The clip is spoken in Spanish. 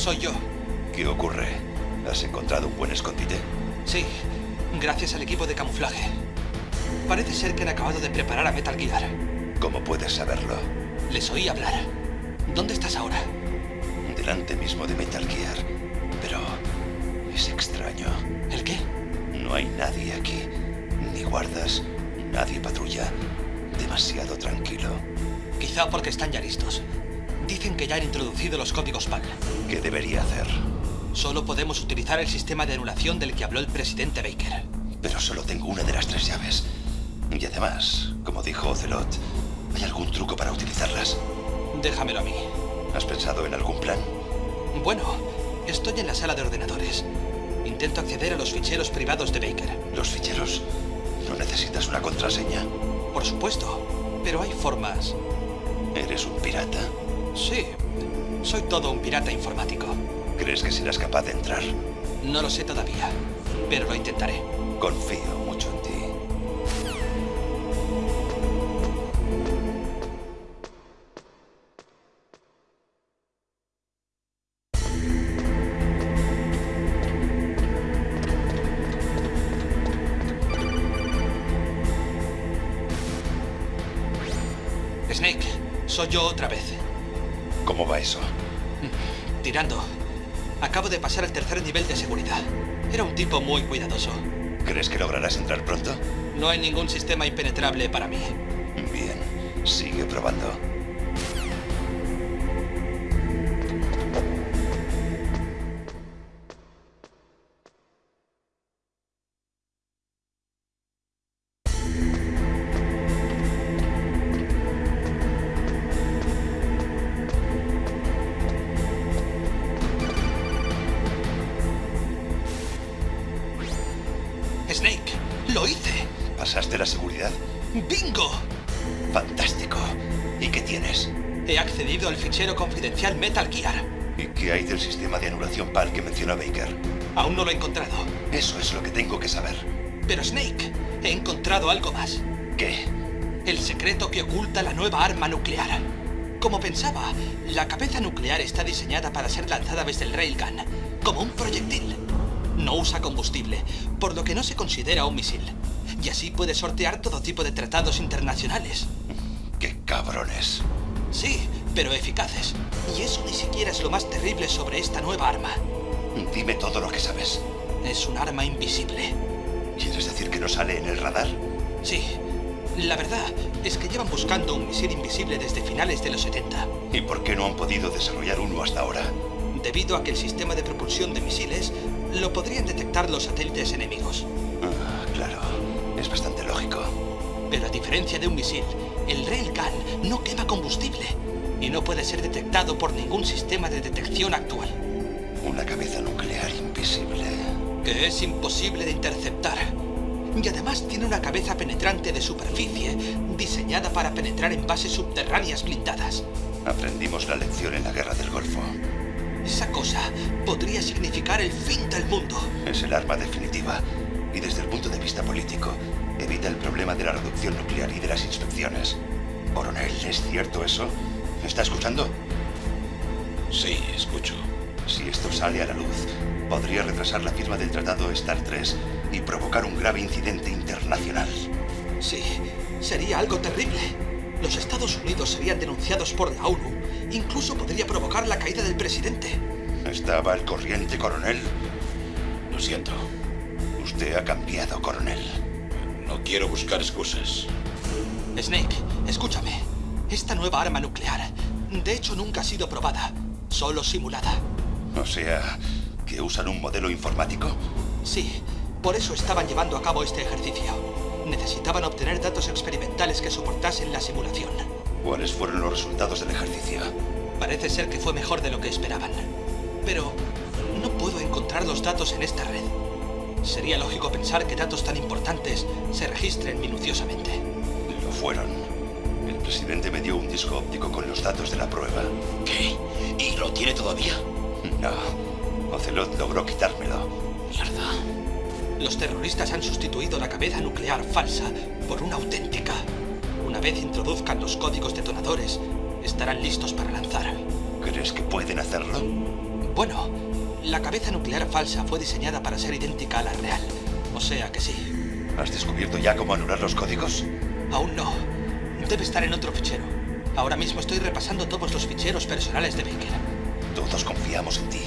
Soy yo. ¿Qué ocurre? ¿Has encontrado un buen escondite? Sí, gracias al equipo de camuflaje. Parece ser que han acabado de preparar a Metal Gear. ¿Cómo puedes saberlo? Les oí hablar. ¿Dónde estás ahora? Delante mismo de Metal Gear. Pero es extraño. ¿El qué? No hay nadie aquí. Ni guardas, nadie patrulla. Demasiado tranquilo. Quizá porque están ya listos. Dicen que ya han introducido los códigos PAL. ¿Qué debería hacer? Solo podemos utilizar el sistema de anulación del que habló el presidente Baker. Pero solo tengo una de las tres llaves. Y además, como dijo Ocelot, ¿hay algún truco para utilizarlas? Déjamelo a mí. ¿Has pensado en algún plan? Bueno, estoy en la sala de ordenadores. Intento acceder a los ficheros privados de Baker. ¿Los ficheros? ¿No necesitas una contraseña? Por supuesto, pero hay formas. ¿Eres un pirata? Sí, soy todo un pirata informático. ¿Crees que serás capaz de entrar? No lo sé todavía, pero lo intentaré. Confío mucho en ti. Snake, soy yo otra vez. ¿Cómo va eso? Tirando. Acabo de pasar el tercer nivel de seguridad. Era un tipo muy cuidadoso. ¿Crees que lograrás entrar pronto? No hay ningún sistema impenetrable para mí. Bien, sigue probando. La seguridad? ¡Bingo! Fantástico. ¿Y qué tienes? He accedido al fichero confidencial Metal Gear. ¿Y qué hay del sistema de anulación PAL que mencionó Baker? Aún no lo he encontrado. Eso es lo que tengo que saber. Pero Snake, he encontrado algo más. ¿Qué? El secreto que oculta la nueva arma nuclear. Como pensaba, la cabeza nuclear está diseñada para ser lanzada desde el railgun, como un proyectil. No usa combustible, por lo que no se considera un misil. Y así puede sortear todo tipo de tratados internacionales. ¡Qué cabrones! Sí, pero eficaces. Y eso ni siquiera es lo más terrible sobre esta nueva arma. Dime todo lo que sabes. Es un arma invisible. ¿Quieres decir que no sale en el radar? Sí. La verdad es que llevan buscando un misil invisible desde finales de los 70. ¿Y por qué no han podido desarrollar uno hasta ahora? Debido a que el sistema de propulsión de misiles lo podrían detectar los satélites enemigos. Ah, claro. Es bastante lógico. Pero a diferencia de un misil, el Railgun no quema combustible y no puede ser detectado por ningún sistema de detección actual. Una cabeza nuclear invisible. Que es imposible de interceptar. Y además tiene una cabeza penetrante de superficie, diseñada para penetrar en bases subterráneas blindadas. Aprendimos la lección en la Guerra del Golfo. Esa cosa podría significar el fin del mundo. Es el arma definitiva. Y desde el punto de vista político, evita el problema de la reducción nuclear y de las inspecciones. Coronel, ¿es cierto eso? ¿Me está escuchando? Sí, escucho. Si esto sale a la luz, podría retrasar la firma del Tratado Star 3 y provocar un grave incidente internacional. Sí, sería algo terrible. Los Estados Unidos serían denunciados por la ONU. Incluso podría provocar la caída del presidente. ¿Estaba al corriente, coronel? Lo siento. Usted ha cambiado, coronel. No quiero buscar excusas. Snake, escúchame. Esta nueva arma nuclear, de hecho, nunca ha sido probada, solo simulada. O sea, que usan un modelo informático. Sí, por eso estaban llevando a cabo este ejercicio. Necesitaban obtener datos experimentales que soportasen la simulación. ¿Cuáles fueron los resultados del ejercicio? Parece ser que fue mejor de lo que esperaban. Pero no puedo encontrar los datos en esta red. Sería lógico pensar que datos tan importantes se registren minuciosamente. Lo fueron. El presidente me dio un disco óptico con los datos de la prueba. ¿Qué? ¿Y lo tiene todavía? No. Ocelot logró quitármelo. Mierda. Los terroristas han sustituido la cabeza nuclear falsa por una auténtica. Una vez introduzcan los códigos detonadores, estarán listos para lanzar. ¿Crees que pueden hacerlo? Bueno, la cabeza nuclear falsa fue diseñada para ser idéntica a la real. O sea que sí. ¿Has descubierto ya cómo anular los códigos? Aún no. Debe estar en otro fichero. Ahora mismo estoy repasando todos los ficheros personales de Baker. Todos confiamos en ti.